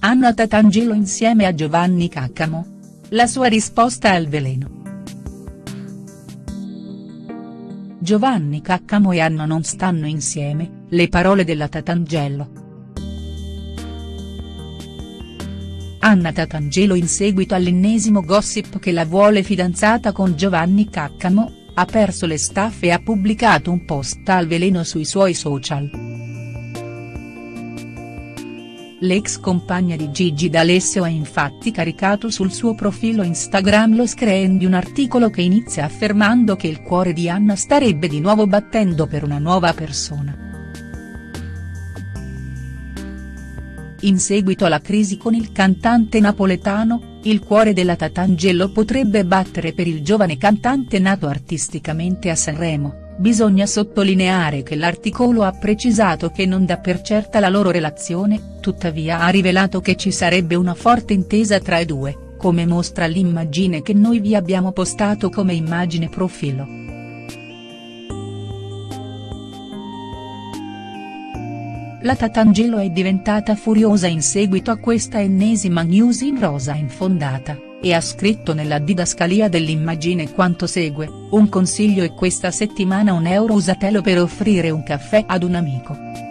Anna Tatangelo insieme a Giovanni Caccamo? La sua risposta al veleno. Giovanni Caccamo e Anna non stanno insieme, le parole della Tatangelo. Anna Tatangelo in seguito all'ennesimo gossip che la vuole fidanzata con Giovanni Caccamo, ha perso le staffe e ha pubblicato un post al veleno sui suoi social. L'ex compagna di Gigi D'Alessio ha infatti caricato sul suo profilo Instagram lo screen di un articolo che inizia affermando che il cuore di Anna starebbe di nuovo battendo per una nuova persona. In seguito alla crisi con il cantante napoletano, il cuore della Tatangelo potrebbe battere per il giovane cantante nato artisticamente a Sanremo, bisogna sottolineare che l'articolo ha precisato che non dà per certa la loro relazione, tuttavia ha rivelato che ci sarebbe una forte intesa tra i due, come mostra l'immagine che noi vi abbiamo postato come immagine profilo. La Tatangelo è diventata furiosa in seguito a questa ennesima news in rosa infondata, e ha scritto nella didascalia dell'immagine quanto segue, un consiglio e questa settimana un euro usatelo per offrire un caffè ad un amico.